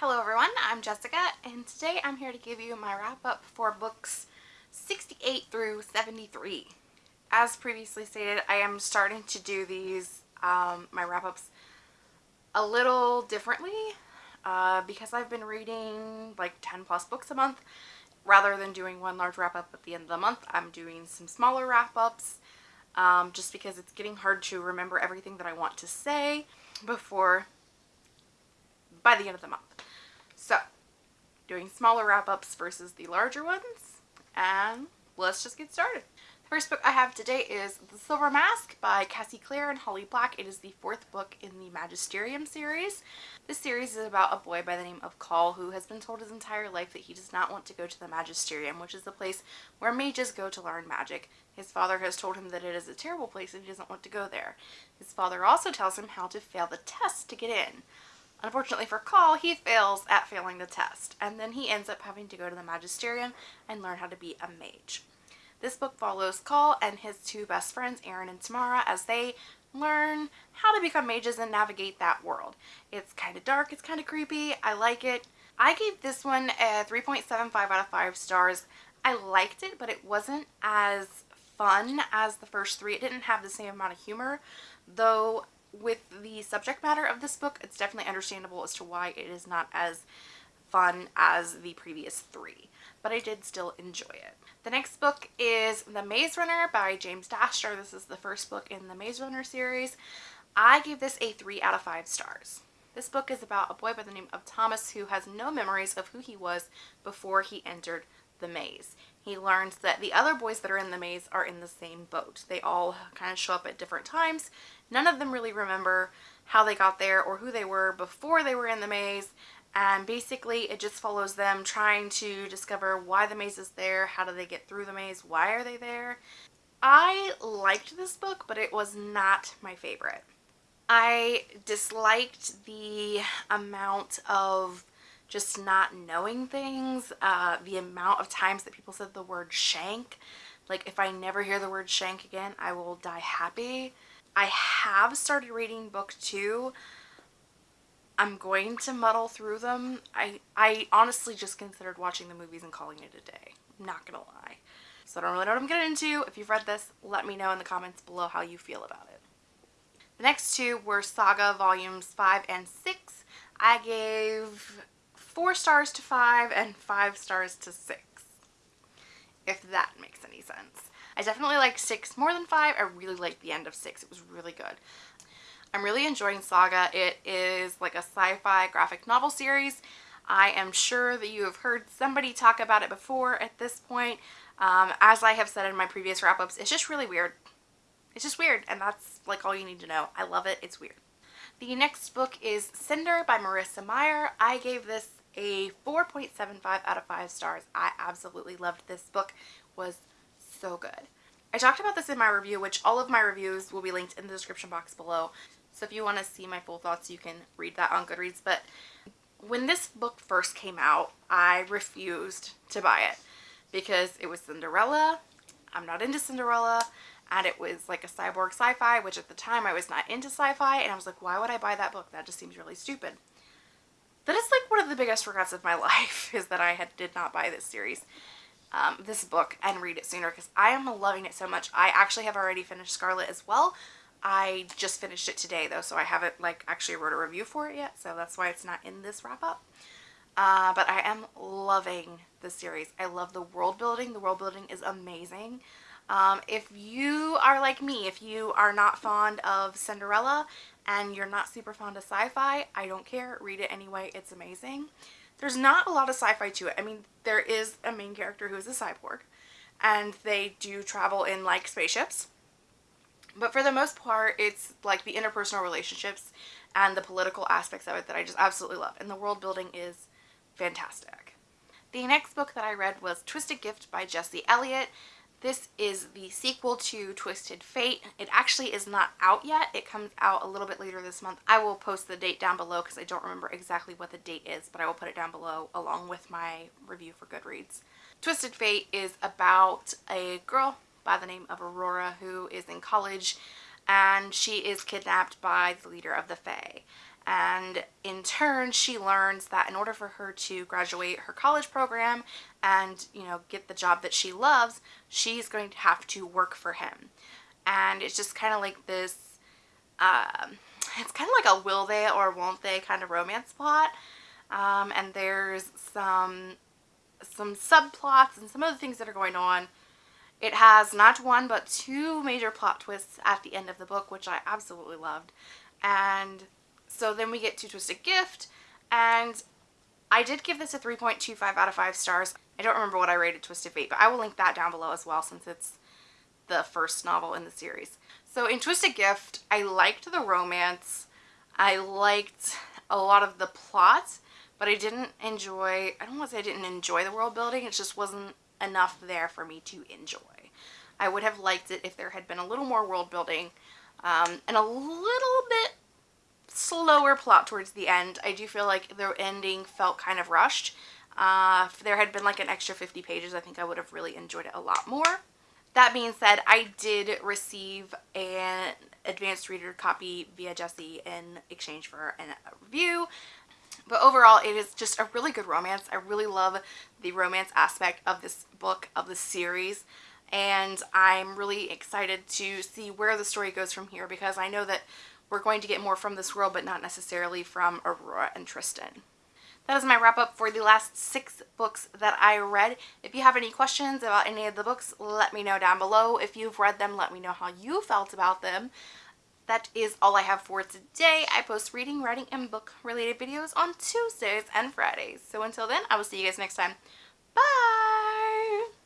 Hello everyone, I'm Jessica and today I'm here to give you my wrap up for books 68 through 73. As previously stated, I am starting to do these, um, my wrap ups, a little differently uh, because I've been reading like 10 plus books a month. Rather than doing one large wrap up at the end of the month, I'm doing some smaller wrap ups um, just because it's getting hard to remember everything that I want to say before by the end of the month. So, doing smaller wrap-ups versus the larger ones, and let's just get started. The first book I have today is The Silver Mask by Cassie Clare and Holly Black. It is the fourth book in the Magisterium series. This series is about a boy by the name of Call who has been told his entire life that he does not want to go to the Magisterium, which is the place where mages go to learn magic. His father has told him that it is a terrible place and he doesn't want to go there. His father also tells him how to fail the test to get in. Unfortunately for Call, he fails at failing the test, and then he ends up having to go to the Magisterium and learn how to be a mage. This book follows Call and his two best friends, Aaron and Tamara, as they learn how to become mages and navigate that world. It's kind of dark, it's kind of creepy, I like it. I gave this one a 3.75 out of 5 stars. I liked it, but it wasn't as fun as the first three. It didn't have the same amount of humor, though with the subject matter of this book, it's definitely understandable as to why it is not as fun as the previous three, but I did still enjoy it. The next book is The Maze Runner by James Dashner. This is the first book in the Maze Runner series. I gave this a 3 out of 5 stars. This book is about a boy by the name of Thomas who has no memories of who he was before he entered the maze. He learns that the other boys that are in the maze are in the same boat. They all kind of show up at different times. None of them really remember how they got there or who they were before they were in the maze. And basically it just follows them trying to discover why the maze is there, how do they get through the maze, why are they there. I liked this book, but it was not my favorite. I disliked the amount of just not knowing things, uh, the amount of times that people said the word shank. Like if I never hear the word shank again, I will die happy. I have started reading book two. I'm going to muddle through them. I, I honestly just considered watching the movies and calling it a day. I'm not gonna lie. So I don't really know what I'm getting into. If you've read this, let me know in the comments below how you feel about it. The next two were Saga Volumes 5 and 6. I gave four stars to five and five stars to six, if that makes any sense. I definitely like six more than five. I really liked the end of six. It was really good. I'm really enjoying Saga. It is like a sci-fi graphic novel series. I am sure that you have heard somebody talk about it before at this point. Um, as I have said in my previous wrap-ups, it's just really weird. It's just weird, and that's like all you need to know. I love it. It's weird. The next book is Cinder by Marissa Meyer. I gave this a 4.75 out of 5 stars. I absolutely loved this book. was so good. I talked about this in my review, which all of my reviews will be linked in the description box below. So if you want to see my full thoughts, you can read that on Goodreads. But when this book first came out, I refused to buy it because it was Cinderella. I'm not into Cinderella. And it was like a cyborg sci-fi, which at the time I was not into sci-fi. And I was like, why would I buy that book? That just seems really stupid that is like one of the biggest regrets of my life is that I had did not buy this series, um, this book and read it sooner because I am loving it so much. I actually have already finished Scarlet as well. I just finished it today though, so I haven't like actually wrote a review for it yet, so that's why it's not in this wrap up. Uh, but I am loving the series. I love the world building. The world building is amazing. Um, if you are like me, if you are not fond of Cinderella and you're not super fond of sci-fi, I don't care. Read it anyway. It's amazing. There's not a lot of sci-fi to it. I mean, there is a main character who is a cyborg and they do travel in like spaceships. But for the most part, it's like the interpersonal relationships and the political aspects of it that I just absolutely love. And the world building is fantastic. The next book that I read was Twisted Gift by Jesse Elliott. This is the sequel to Twisted Fate. It actually is not out yet. It comes out a little bit later this month. I will post the date down below because I don't remember exactly what the date is, but I will put it down below along with my review for Goodreads. Twisted Fate is about a girl by the name of Aurora who is in college and she is kidnapped by the leader of the Fae and in turn she learns that in order for her to graduate her college program and you know get the job that she loves she's going to have to work for him. And it's just kind of like this um, it's kind of like a will they or won't they kind of romance plot. Um, and there's some some subplots and some other things that are going on. It has not one but two major plot twists at the end of the book which I absolutely loved. And so then we get to Twisted Gift, and I did give this a 3.25 out of 5 stars. I don't remember what I rated Twisted Fate, but I will link that down below as well since it's the first novel in the series. So in Twisted Gift, I liked the romance. I liked a lot of the plot, but I didn't enjoy, I don't want to say I didn't enjoy the world building, it just wasn't enough there for me to enjoy. I would have liked it if there had been a little more world building um, and a little bit slower plot towards the end. I do feel like the ending felt kind of rushed. Uh, if there had been like an extra 50 pages, I think I would have really enjoyed it a lot more. That being said, I did receive an advanced reader copy via Jesse in exchange for a review. But overall, it is just a really good romance. I really love the romance aspect of this book, of the series. And I'm really excited to see where the story goes from here because I know that we're going to get more from this world, but not necessarily from Aurora and Tristan. That is my wrap up for the last six books that I read. If you have any questions about any of the books, let me know down below. If you've read them, let me know how you felt about them. That is all I have for today. I post reading, writing, and book related videos on Tuesdays and Fridays. So until then, I will see you guys next time. Bye!